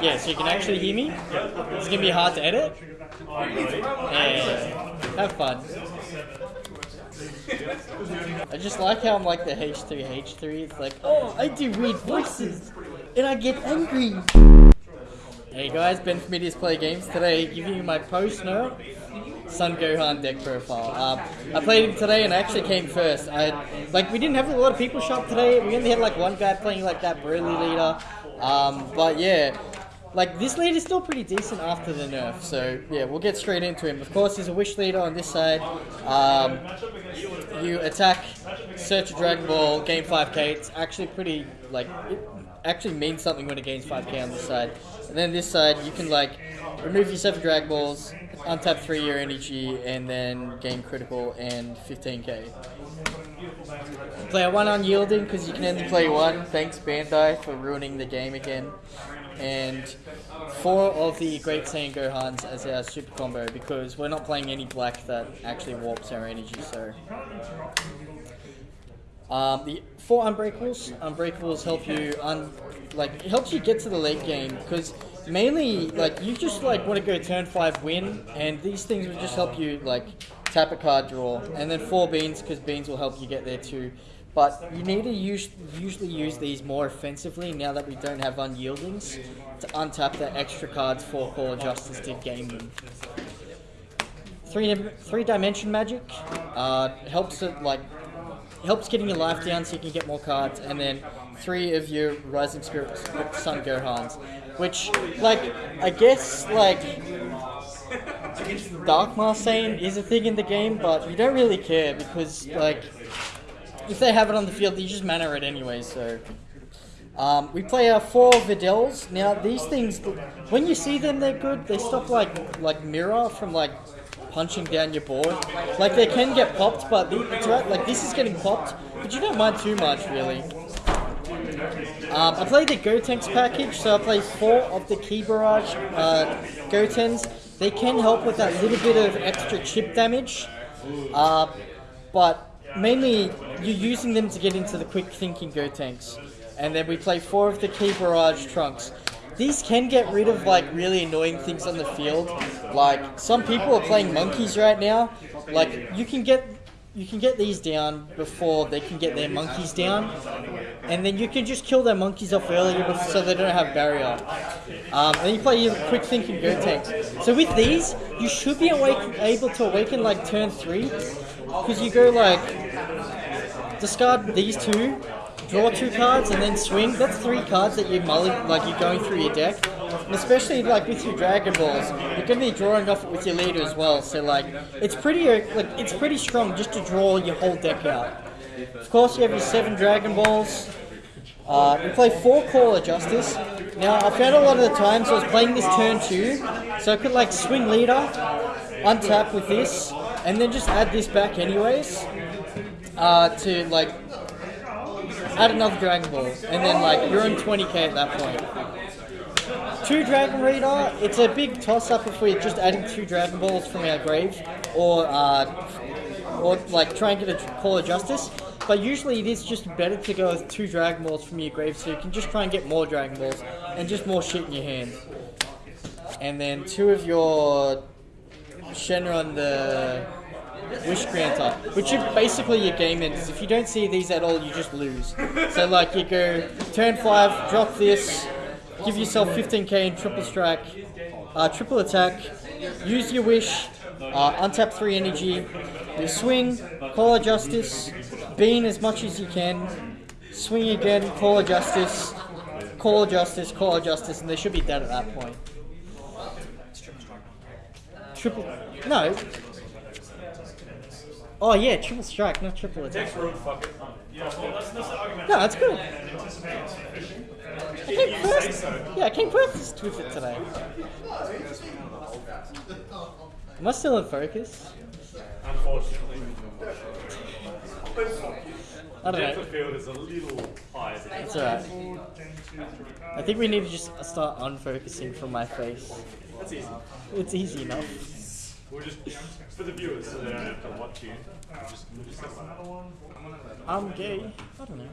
Yeah, so you can actually hear me. It's gonna be hard to edit. Yeah, have fun. I just like how I'm like the H3H3. It's like, oh, I do weird voices, and I get angry. Hey guys, Ben from Media's Play Games. Today, giving you my post note Son Gohan deck profile. Um, I played him today and I actually came first. I like we didn't have a lot of people show up today. We only had like one guy playing like that Broly leader. Um, but yeah, like this lead is still pretty decent after the nerf. So yeah, we'll get straight into him. Of course, he's a wish leader on this side. Um, you attack, search a Dragon Ball, gain 5k. It's actually pretty like it actually means something when it gains 5k on this side. And then this side, you can like remove your seven Dragon Balls, untap three your energy, and then gain critical and 15k. Player one unyielding because you can only play one. Thanks Bandai for ruining the game again. And four of the Great Saiyan Gohans as our super combo because we're not playing any black that actually warps our energy. So um, the four unbreakables. Unbreakables help you un like it helps you get to the late game because mainly like you just like want to go turn five win, and these things will just help you like tap a card draw, and then four beans because beans will help you get there too. But you need to use, usually use these more offensively now that we don't have unyieldings to untap the extra cards for Call of Justice to game them. Three three dimension magic uh, helps it like helps getting your life down so you can get more cards, and then three of your Rising Spirit Son Gohans, which, like, I guess, like, Dark Marseille is a thing in the game, but you don't really care because, like, if they have it on the field, you just mana it anyway, so... Um, we play our four Videls. Now, these things, when you see them, they're good. They stop, like, like Mirror from, like, punching down your board. Like, they can get popped, but it's right, like, this is getting popped, but you don't mind too much, really. Um, I play the Gotenks package, so I play four of the Key Barrage uh, Gotens. They can help with that little bit of extra chip damage, uh, but mainly you're using them to get into the quick thinking Gotenks. And then we play four of the key Barrage Trunks. These can get rid of like really annoying things on the field. Like some people are playing monkeys right now. Like you can get you can get these down before they can get their monkeys down, and then you can just kill their monkeys off earlier so they don't have barrier. Um, and you play your quick thinking Gotenks. So with these, you should be able to awaken like turn three, because you go like discard these two, draw two cards, and then swing. That's three cards that you mulli like you're going through your deck. And especially like with your Dragon Balls, you're gonna be drawing off it with your leader as well. So like, it's pretty uh, like it's pretty strong just to draw your whole deck out. Of course, you have your seven Dragon Balls. Uh, we play four Call of Justice. Now, I found a lot of the times I was playing this turn two, so I could like swing leader, untap with this, and then just add this back anyways. Uh, to like add another Dragon Ball, and then like you're in 20k at that point. Two Dragon Radar, it's a big toss up if we're just adding two Dragon Balls from our grave, or uh, or like try and get a Call of Justice. But usually it is just better to go with two Dragon Balls from your grave, so you can just try and get more Dragon Balls and just more shit in your hand. And then two of your Shenron the Wish Granter, which is basically your game ends. If you don't see these at all, you just lose. So like you go turn five, drop this, give yourself 15k in triple strike, uh, triple attack, use your wish, uh, untap three energy, you swing, call of justice, bean as much as you can, swing again, call of justice, call of justice, call of justice, and they should be dead at that point. Triple, no, Oh yeah, triple strike, not triple attack. No, that's good. I came first. Yeah, I came first with it today. Am I still in focus? Unfortunately. I don't know. field is a little higher. than It's alright. I think we need to just start unfocusing from my face. That's easy. It's easy enough. We'll just, for the viewers, so they don't have to watch you, we'll just, just set one. I'm gay. I don't know.